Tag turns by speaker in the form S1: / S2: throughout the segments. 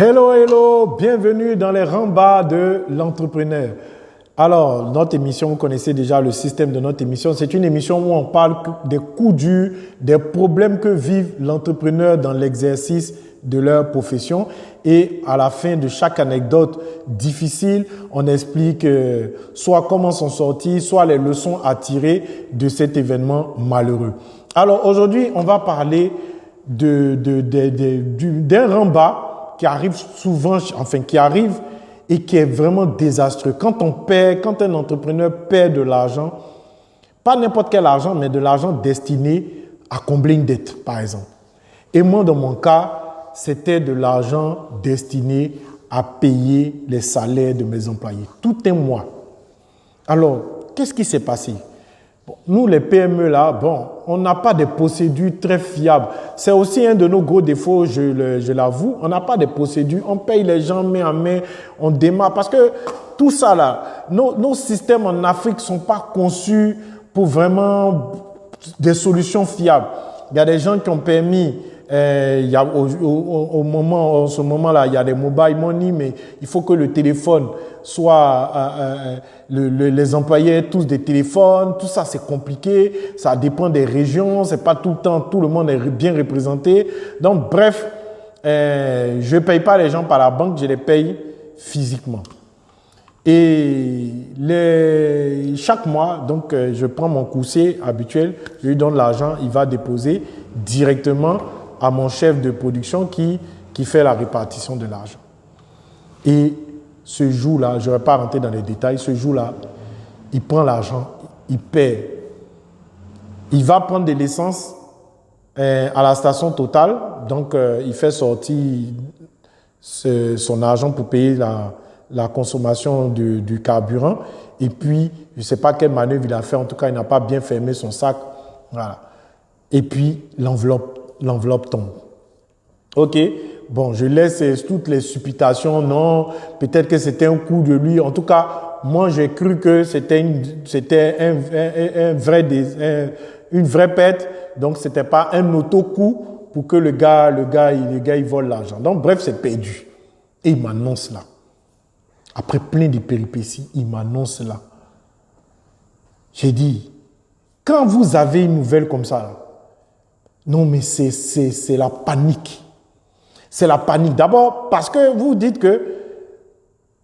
S1: Hello, hello, bienvenue dans les rambas de l'entrepreneur. Alors, notre émission, vous connaissez déjà le système de notre émission. C'est une émission où on parle des coups durs, des problèmes que vivent l'entrepreneur dans l'exercice de leur profession. Et à la fin de chaque anecdote difficile, on explique euh, soit comment s'en sortir, soit les leçons à tirer de cet événement malheureux. Alors aujourd'hui, on va parler d'un de, de, rembat qui arrive souvent, enfin qui arrive et qui est vraiment désastreux. Quand on perd, quand un entrepreneur perd de l'argent, pas n'importe quel argent, mais de l'argent destiné à combler une dette, par exemple. Et moi, dans mon cas, c'était de l'argent destiné à payer les salaires de mes employés. Tout un mois. Alors, qu'est-ce qui s'est passé? Nous, les PME, là, bon, on n'a pas de procédures très fiables. C'est aussi un de nos gros défauts, je l'avoue. On n'a pas de procédures. On paye les gens main à main, on démarre. Parce que tout ça, là, nos, nos systèmes en Afrique ne sont pas conçus pour vraiment des solutions fiables. Il y a des gens qui ont permis euh, y a, au, moment, en ce moment-là, il y a des mobile money, mais il faut que le téléphone soit, euh, euh, le, les employés tous des téléphones, tout ça c'est compliqué, ça dépend des régions, c'est pas tout le temps, tout le monde est bien représenté. Donc bref, euh, je paye pas les gens par la banque, je les paye physiquement. Et chaque mois, donc je prends mon coursier habituel, je lui donne l'argent, il va déposer directement à mon chef de production qui, qui fait la répartition de l'argent. Et ce jour-là, je ne vais pas rentrer dans les détails, ce jour-là, il prend l'argent, il paie. Il va prendre de l'essence euh, à la station totale, donc euh, il fait sortir son argent pour payer la, la consommation du, du, carburant. Et puis, je ne sais pas quelle manœuvre il a fait, en tout cas, il n'a pas bien fermé son sac. Voilà. Et puis, l'enveloppe l'enveloppe tombe. Ok, bon, je laisse toutes les supputations, non, peut-être que c'était un coup de lui. En tout cas, moi, j'ai cru que c'était c'était un, vrai, une vraie pète, donc c'était pas un auto-coup pour que le gars, le gars, le gars, il vole l'argent. Donc, bref, c'est perdu. Et il m'annonce là. Après plein de péripéties, il m'annonce là. J'ai dit, quand vous avez une nouvelle comme ça, non, mais c'est la panique. C'est la panique. D'abord parce que vous dites que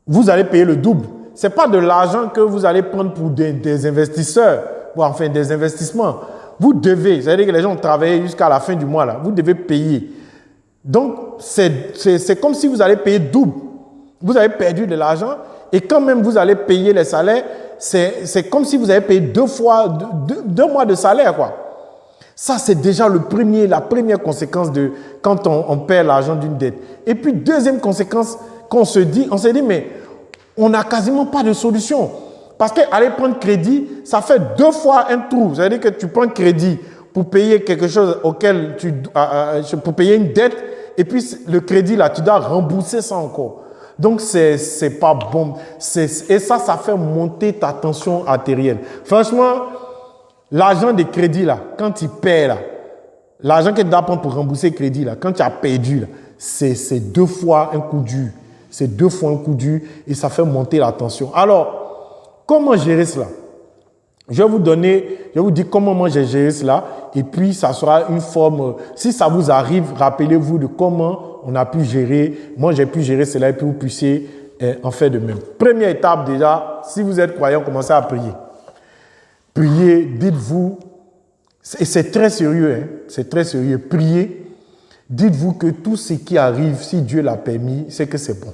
S1: vous allez payer le double. Ce n'est pas de l'argent que vous allez prendre pour des, investisseurs, ou enfin des investissements. Vous devez, c'est-à-dire que les gens ont travaillé jusqu'à la fin du mois, là, vous devez payer. Donc, c'est comme si vous allez payer double. Vous avez perdu de l'argent et quand même vous allez payer les salaires, c'est comme si vous avez payé deux fois, deux, deux mois de salaire, quoi. Ça, c'est déjà le premier, la première conséquence de quand on, perd l'argent d'une dette. Et puis, deuxième conséquence, qu'on se dit, on s'est dit, mais on n'a quasiment pas de solution. Parce qu'aller prendre crédit, ça fait deux fois un trou. C'est-à-dire que tu prends crédit pour payer quelque chose auquel tu, pour payer une dette, et puis le crédit là, tu dois rembourser ça encore. Donc c'est c'est pas bon. Et ça, ça fait monter ta tension artérielle. Franchement, L'argent de crédit, là, quand tu perds, l'argent que tu dois prendre pour rembourser le crédit, là, quand tu as perdu, c'est deux fois un coup dur. C'est deux fois un coup dur et ça fait monter la tension. Alors, comment gérer cela? Je vais vous donner, je vais vous dire comment moi j'ai géré cela et puis ça sera une forme, si ça vous arrive, rappelez-vous de comment on a pu gérer, moi j'ai pu gérer cela et puis vous puissiez eh, en faire de même. Première étape déjà, si vous êtes croyant, commencez à prier. Priez, dites-vous, et c'est très sérieux, hein, c'est très sérieux, priez, dites-vous que tout ce qui arrive, si Dieu l'a permis, c'est que c'est bon.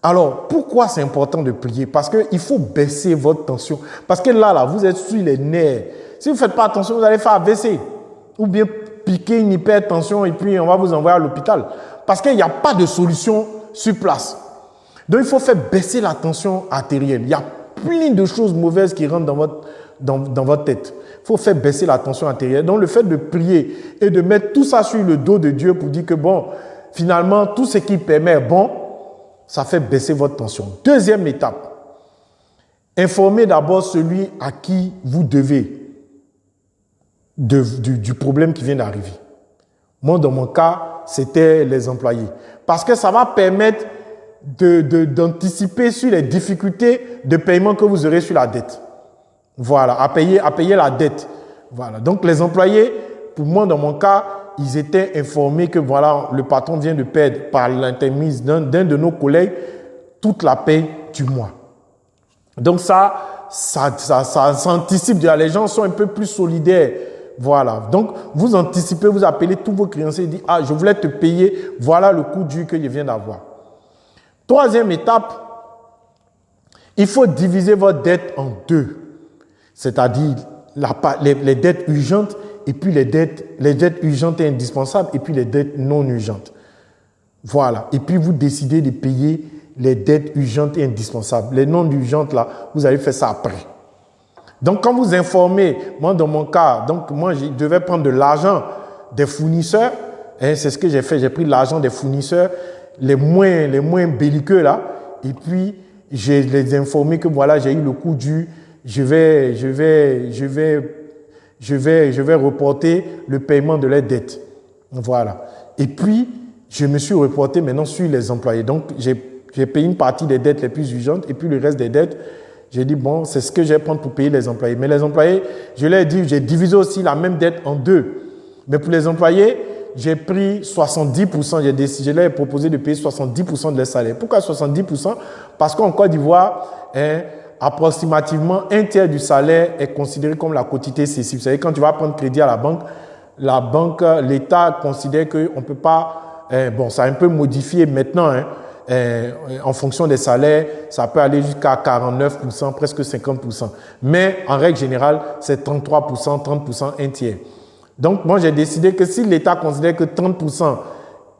S1: Alors, pourquoi c'est important de prier? Parce qu'il faut baisser votre tension. Parce que là, là, vous êtes sur les nerfs. Si vous ne faites pas attention, vous allez faire AVC. Ou bien piquer une hypertension et puis on va vous envoyer à l'hôpital. Parce qu'il n'y a pas de solution sur place. Donc, il faut faire baisser la tension artérielle. Il y a plein de choses mauvaises qui rentrent dans votre, dans, dans votre tête. Il faut faire baisser la tension intérieure. Donc le fait de prier et de mettre tout ça sur le dos de Dieu pour dire que bon, finalement, tout ce qui permet bon, ça fait baisser votre tension. Deuxième étape, informez d'abord celui à qui vous devez du problème qui vient d'arriver. Moi, dans mon cas, c'était les employés. Parce que ça va permettre d'anticiper de, sur les difficultés de paiement que vous aurez sur la dette. Voilà, à payer, à payer la dette. Voilà. Donc, les employés, pour moi, dans mon cas, ils étaient informés que voilà, le patron vient de perdre par l'intermise d'un de nos collègues toute la paie du mois. Donc ça, ça, ça, ça, ça anticipe. Les gens sont un peu plus solidaires. Voilà. Donc, vous anticipez, vous appelez tous vos créanciers et dites, ah, je voulais te payer, voilà le coût du que je viens d'avoir. Troisième étape, il faut diviser votre dette en deux. C'est-à-dire les, les, dettes urgentes et puis les dettes, les dettes urgentes et indispensables et puis les dettes non urgentes. Voilà. Et puis vous décidez de payer les dettes urgentes et indispensables. Les non urgentes, là, vous allez faire ça après. Donc, quand vous informez, moi, dans mon cas, donc, moi, je devais prendre de l'argent des fournisseurs. Hein, c'est ce que j'ai fait. J'ai pris l'argent des fournisseurs, les moins, les moins belliqueux, là. Et puis, je les ai informés que voilà, j'ai eu le coup du, je vais, je vais, je vais, je vais, je vais reporter le paiement de leurs dettes. Voilà. Et puis, je me suis reporté maintenant sur les employés. Donc, j'ai payé une partie des dettes les plus urgentes et puis le reste des dettes, j'ai dit, bon, c'est ce que je vais prendre pour payer les employés. Mais les employés, je leur ai dit, j'ai divisé aussi la même dette en deux. Mais pour les employés, j'ai pris 70%, j'ai décidé, je leur ai proposé de payer 70% de leur salaire. Pourquoi 70% Parce qu'en Côte d'Ivoire, hein, approximativement un tiers du salaire est considéré comme la quotité cessive. Savez, quand tu vas prendre crédit à la banque, la banque, l'État considère qu'on ne peut pas, hein, bon, ça a un peu modifié maintenant, hein, en fonction des salaires, ça peut aller jusqu'à 49%, presque 50%. Mais en règle générale, c'est 33%, 30%, un tiers. Donc, moi, j'ai décidé que si l'État considère que 30%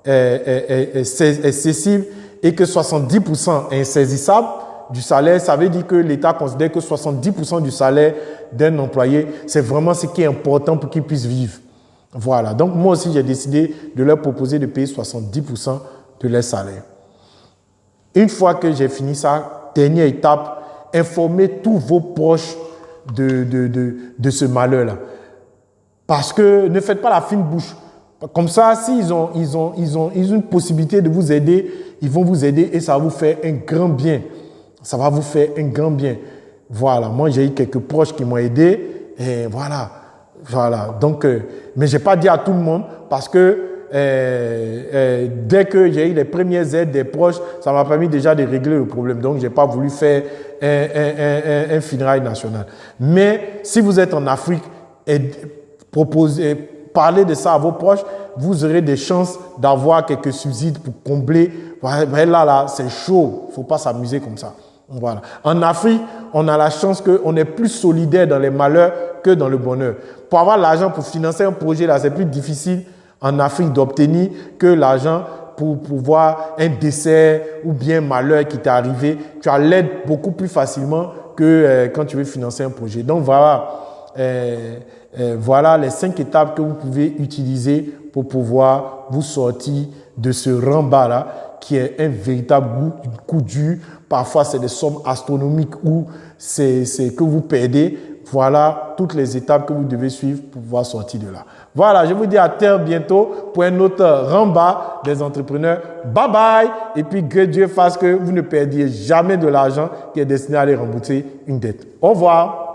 S1: est, est, et que 70% est insaisissable du salaire, ça veut dire que l'État considère que 70% du salaire d'un employé, c'est vraiment ce qui est important pour qu'il puisse vivre. Voilà. Donc, moi aussi, j'ai décidé de leur proposer de payer 70% de leur salaire. Une fois que j'ai fini ça, dernière étape, informez tous vos proches de, de, de ce malheur-là. Parce que ne faites pas la fine bouche. Comme ça, s'ils ont, ils ont, ils ont, ils ont une possibilité de vous aider, ils vont vous aider et ça va vous faire un grand bien. Ça va vous faire un grand bien. Voilà, moi j'ai eu quelques proches qui m'ont aidé et voilà, voilà. Donc, euh, mais j'ai pas dit à tout le monde parce que euh, euh, dès que j'ai eu les premières aides des proches, ça m'a permis déjà de régler le problème. Donc, j'ai pas voulu faire un, un, un, un, national. Mais si vous êtes en Afrique proposez, parlez de ça à vos proches, vous aurez des chances d'avoir quelques subsides pour combler. là, là, c'est chaud. faut pas s'amuser comme ça. Voilà. En Afrique, on a la chance qu'on est plus solidaire dans les malheurs que dans le bonheur. Pour avoir l'argent pour financer un projet, là, c'est plus difficile en Afrique d'obtenir que l'argent pour pouvoir un décès ou bien malheur qui t'est arrivé, tu as l'aide beaucoup plus facilement que euh, quand tu veux financer un projet. Donc voilà, voilà les cinq étapes que vous pouvez utiliser pour pouvoir vous sortir de ce rembat-là qui est un véritable coup dur. Parfois, c'est des sommes astronomiques ou c'est que vous perdez. Voilà toutes les étapes que vous devez suivre pour pouvoir sortir de là. Voilà, je vous dis à terre bientôt pour un autre ramba des entrepreneurs. Bye bye. Et puis que Dieu fasse que vous ne perdiez jamais de l'argent qui est destiné à aller rembourser une dette. Au revoir.